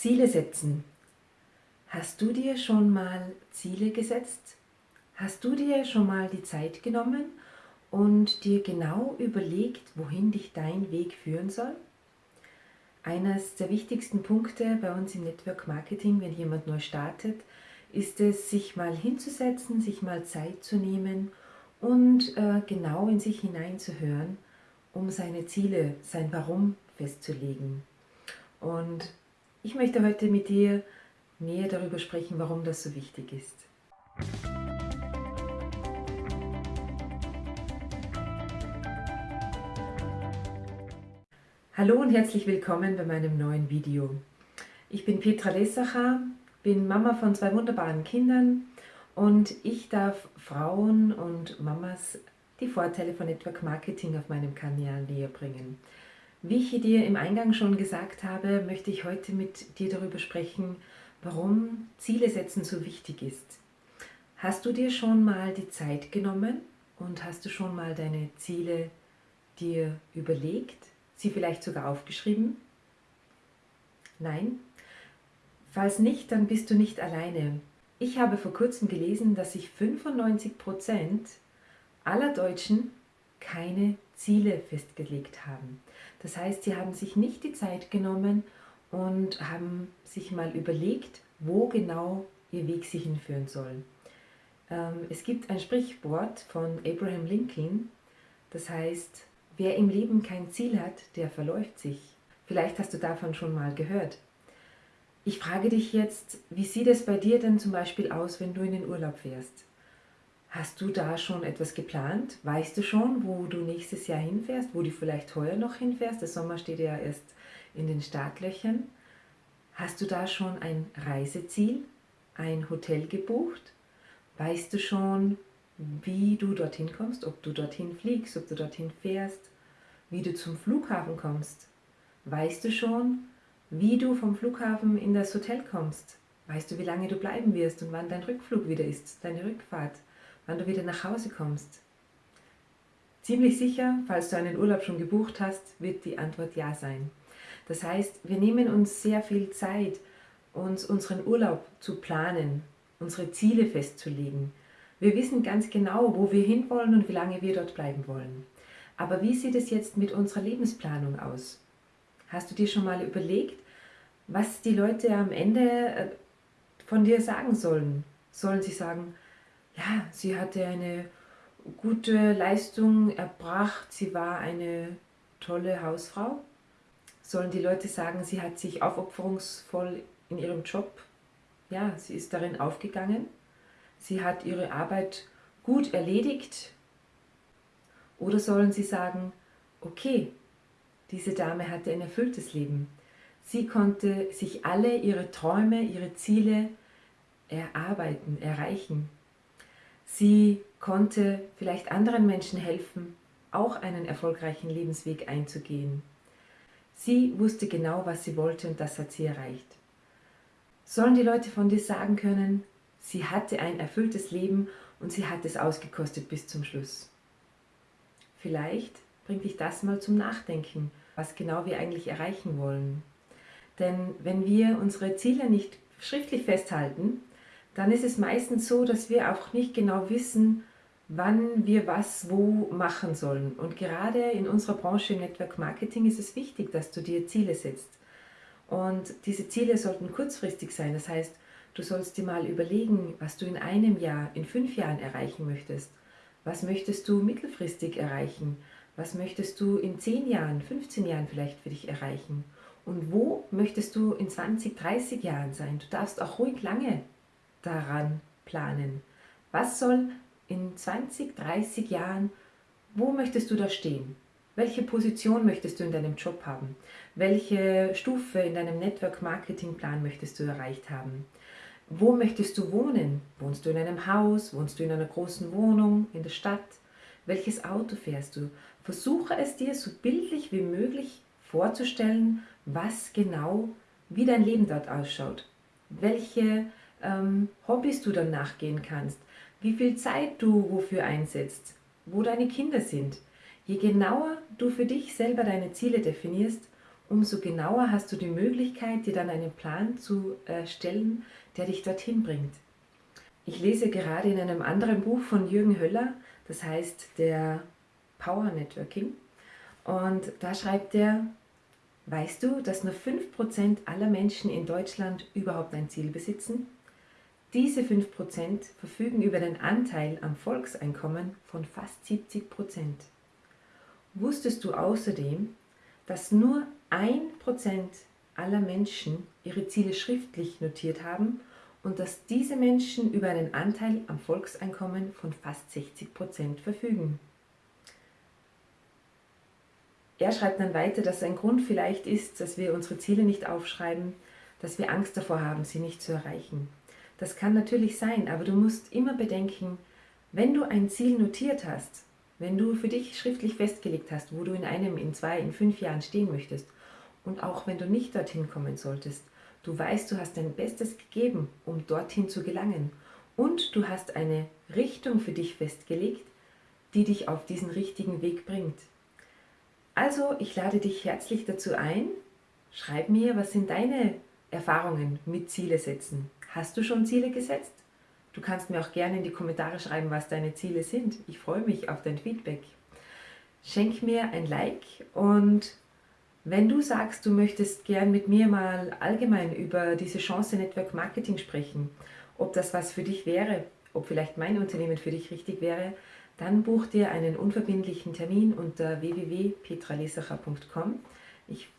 Ziele setzen. Hast du dir schon mal Ziele gesetzt? Hast du dir schon mal die Zeit genommen und dir genau überlegt, wohin dich dein Weg führen soll? Eines der wichtigsten Punkte bei uns im Network Marketing, wenn jemand neu startet, ist es, sich mal hinzusetzen, sich mal Zeit zu nehmen und äh, genau in sich hineinzuhören, um seine Ziele, sein Warum festzulegen. Und ich möchte heute mit dir näher darüber sprechen, warum das so wichtig ist. Hallo und herzlich willkommen bei meinem neuen Video. Ich bin Petra Lessacher, bin Mama von zwei wunderbaren Kindern und ich darf Frauen und Mamas die Vorteile von Network Marketing auf meinem Kanal näher bringen. Wie ich dir im Eingang schon gesagt habe, möchte ich heute mit dir darüber sprechen, warum Ziele setzen so wichtig ist. Hast du dir schon mal die Zeit genommen und hast du schon mal deine Ziele dir überlegt, sie vielleicht sogar aufgeschrieben? Nein? Falls nicht, dann bist du nicht alleine. Ich habe vor kurzem gelesen, dass sich 95% aller Deutschen keine Ziele festgelegt haben. Das heißt, sie haben sich nicht die Zeit genommen und haben sich mal überlegt, wo genau ihr Weg sich hinführen soll. Ähm, es gibt ein Sprichwort von Abraham Lincoln, das heißt, wer im Leben kein Ziel hat, der verläuft sich. Vielleicht hast du davon schon mal gehört. Ich frage dich jetzt, wie sieht es bei dir denn zum Beispiel aus, wenn du in den Urlaub fährst? Hast du da schon etwas geplant? Weißt du schon, wo du nächstes Jahr hinfährst, wo du vielleicht heuer noch hinfährst? Der Sommer steht ja erst in den Startlöchern. Hast du da schon ein Reiseziel, ein Hotel gebucht? Weißt du schon, wie du dorthin kommst, ob du dorthin fliegst, ob du dorthin fährst, wie du zum Flughafen kommst? Weißt du schon, wie du vom Flughafen in das Hotel kommst? Weißt du, wie lange du bleiben wirst und wann dein Rückflug wieder ist, deine Rückfahrt? Wann du wieder nach Hause kommst. Ziemlich sicher, falls du einen Urlaub schon gebucht hast, wird die Antwort ja sein. Das heißt, wir nehmen uns sehr viel Zeit, uns unseren Urlaub zu planen, unsere Ziele festzulegen. Wir wissen ganz genau, wo wir hinwollen und wie lange wir dort bleiben wollen. Aber wie sieht es jetzt mit unserer Lebensplanung aus? Hast du dir schon mal überlegt, was die Leute am Ende äh, von dir sagen sollen? Sollen sie sagen, ja, sie hatte eine gute Leistung erbracht, sie war eine tolle Hausfrau. Sollen die Leute sagen, sie hat sich aufopferungsvoll in ihrem Job, ja, sie ist darin aufgegangen, sie hat ihre Arbeit gut erledigt? Oder sollen sie sagen, okay, diese Dame hatte ein erfülltes Leben. Sie konnte sich alle ihre Träume, ihre Ziele erarbeiten, erreichen. Sie konnte vielleicht anderen Menschen helfen, auch einen erfolgreichen Lebensweg einzugehen. Sie wusste genau, was sie wollte und das hat sie erreicht. Sollen die Leute von dir sagen können, sie hatte ein erfülltes Leben und sie hat es ausgekostet bis zum Schluss. Vielleicht bringt dich das mal zum Nachdenken, was genau wir eigentlich erreichen wollen. Denn wenn wir unsere Ziele nicht schriftlich festhalten, dann ist es meistens so, dass wir auch nicht genau wissen, wann wir was wo machen sollen. Und gerade in unserer Branche Network Marketing ist es wichtig, dass du dir Ziele setzt. Und diese Ziele sollten kurzfristig sein. Das heißt, du sollst dir mal überlegen, was du in einem Jahr, in fünf Jahren erreichen möchtest. Was möchtest du mittelfristig erreichen? Was möchtest du in 10 Jahren, 15 Jahren vielleicht für dich erreichen? Und wo möchtest du in 20, 30 Jahren sein? Du darfst auch ruhig lange daran planen. Was soll in 20, 30 Jahren, wo möchtest du da stehen? Welche Position möchtest du in deinem Job haben? Welche Stufe in deinem Network-Marketing-Plan möchtest du erreicht haben? Wo möchtest du wohnen? Wohnst du in einem Haus? Wohnst du in einer großen Wohnung? In der Stadt? Welches Auto fährst du? Versuche es dir so bildlich wie möglich vorzustellen, was genau, wie dein Leben dort ausschaut. Welche ähm, Hobbys du dann nachgehen kannst, wie viel Zeit du wofür einsetzt, wo deine Kinder sind. Je genauer du für dich selber deine Ziele definierst, umso genauer hast du die Möglichkeit, dir dann einen Plan zu erstellen, der dich dorthin bringt. Ich lese gerade in einem anderen Buch von Jürgen Höller, das heißt der Power Networking. Und da schreibt er, weißt du, dass nur 5% aller Menschen in Deutschland überhaupt ein Ziel besitzen? Diese 5% verfügen über den Anteil am Volkseinkommen von fast 70%. Wusstest du außerdem, dass nur 1% aller Menschen ihre Ziele schriftlich notiert haben und dass diese Menschen über einen Anteil am Volkseinkommen von fast 60% verfügen? Er schreibt dann weiter, dass ein Grund vielleicht ist, dass wir unsere Ziele nicht aufschreiben, dass wir Angst davor haben, sie nicht zu erreichen. Das kann natürlich sein, aber du musst immer bedenken, wenn du ein Ziel notiert hast, wenn du für dich schriftlich festgelegt hast, wo du in einem, in zwei, in fünf Jahren stehen möchtest und auch wenn du nicht dorthin kommen solltest, du weißt, du hast dein Bestes gegeben, um dorthin zu gelangen und du hast eine Richtung für dich festgelegt, die dich auf diesen richtigen Weg bringt. Also, ich lade dich herzlich dazu ein. Schreib mir, was sind deine Erfahrungen mit Ziele setzen? Hast du schon Ziele gesetzt? Du kannst mir auch gerne in die Kommentare schreiben, was deine Ziele sind. Ich freue mich auf dein Feedback. Schenk mir ein Like und wenn du sagst, du möchtest gern mit mir mal allgemein über diese Chance Network Marketing sprechen, ob das was für dich wäre, ob vielleicht mein Unternehmen für dich richtig wäre, dann buch dir einen unverbindlichen Termin unter www.petralesacher.com.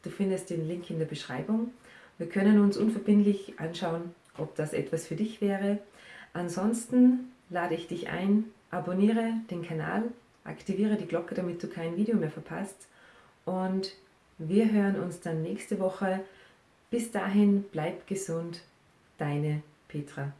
Du findest den Link in der Beschreibung. Wir können uns unverbindlich anschauen, ob das etwas für dich wäre. Ansonsten lade ich dich ein, abonniere den Kanal, aktiviere die Glocke, damit du kein Video mehr verpasst und wir hören uns dann nächste Woche. Bis dahin, bleib gesund, deine Petra.